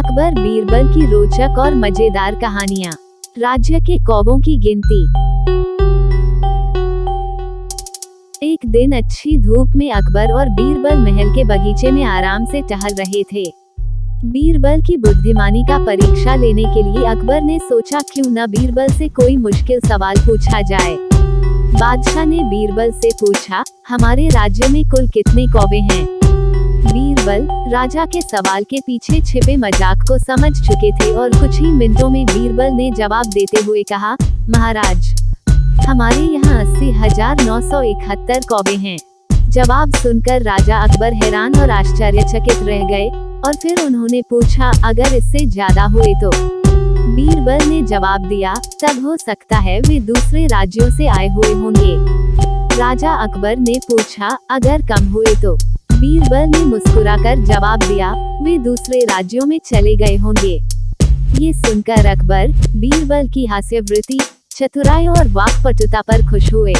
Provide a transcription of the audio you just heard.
अकबर बीरबल की रोचक और मज़ेदार कहानियाँ। राज्य के कौवों की गिनती। एक दिन अच्छी धूप में अकबर और बीरबल महल के बगीचे में आराम से टहल रहे थे। बीरबल की बुद्धिमानी का परीक्षा लेने के लिए अकबर ने सोचा, क्यों न बीरबल से कोई मुश्किल सवाल पूछा जाए? बादशाह ने बीरबल से पूछा, हमारे राज्य में कुल कितने कौवे हैं? बीरबल राजा के सवाल के पीछे छिपे मज़ाक को समझ चुके थे और कुछ ही मिनटों में बीरबल ने जवाब देते हुए कहा, महाराज, हमारे यहाँ अस्सी हज़ार नौ सौ इकहत्तर कौबे हैं। जवाब सुनकर राजा अकबर हैरान और आश्चर्यचकित रह गए और फिर उन्होंने पूछा, अगर इससे ज़्यादा हुए तो? बीरबल ने जवाब दिया, तब हो सकता है वे दूसरे राज्यों से आए हुए होंगे। राजा अकबर ने पूछा, अगर कम हुए तो? बीरबल ने मुस्कुराकर जवाब दिया, वे दूसरे राज्यों में चले गए होंगे। ये सुनकर अकबर बीरबल की हास्यवृत्ति, चतुराई और वाकपटुता पर खुश हुए।